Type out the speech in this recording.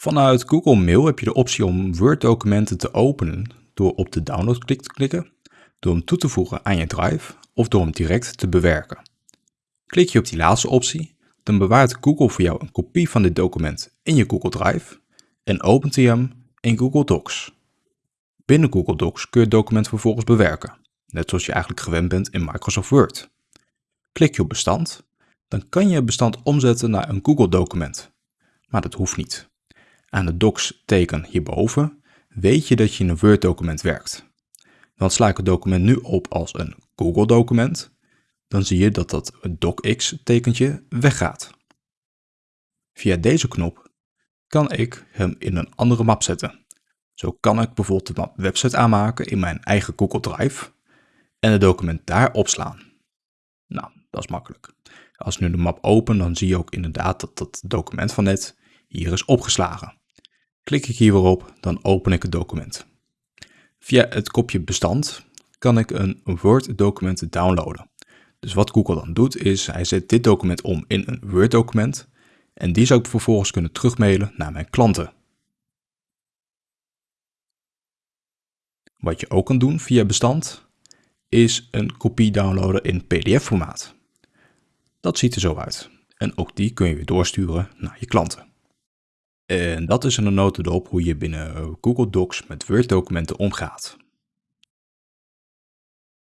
Vanuit Google Mail heb je de optie om Word-documenten te openen door op de download-klik te klikken, door hem toe te voegen aan je drive of door hem direct te bewerken. Klik je op die laatste optie, dan bewaart Google voor jou een kopie van dit document in je Google Drive en opent hij hem in Google Docs. Binnen Google Docs kun je het document vervolgens bewerken, net zoals je eigenlijk gewend bent in Microsoft Word. Klik je op bestand, dan kan je het bestand omzetten naar een Google document. Maar dat hoeft niet. Aan het docs teken hierboven weet je dat je in een Word document werkt. Want sla ik het document nu op als een Google document, dan zie je dat dat docx tekentje weggaat. Via deze knop kan ik hem in een andere map zetten. Zo kan ik bijvoorbeeld de map website aanmaken in mijn eigen Google Drive en het document daar opslaan. Nou, dat is makkelijk. Als ik nu de map open, dan zie je ook inderdaad dat dat document van net hier is opgeslagen. Klik ik hier weer op, dan open ik het document. Via het kopje bestand kan ik een Word document downloaden. Dus wat Google dan doet is, hij zet dit document om in een Word document en die zou ik vervolgens kunnen terugmailen naar mijn klanten. Wat je ook kan doen via bestand, is een kopie downloaden in pdf-formaat. Dat ziet er zo uit. En ook die kun je weer doorsturen naar je klanten. En dat is een notendop hoe je binnen Google Docs met Word-documenten omgaat.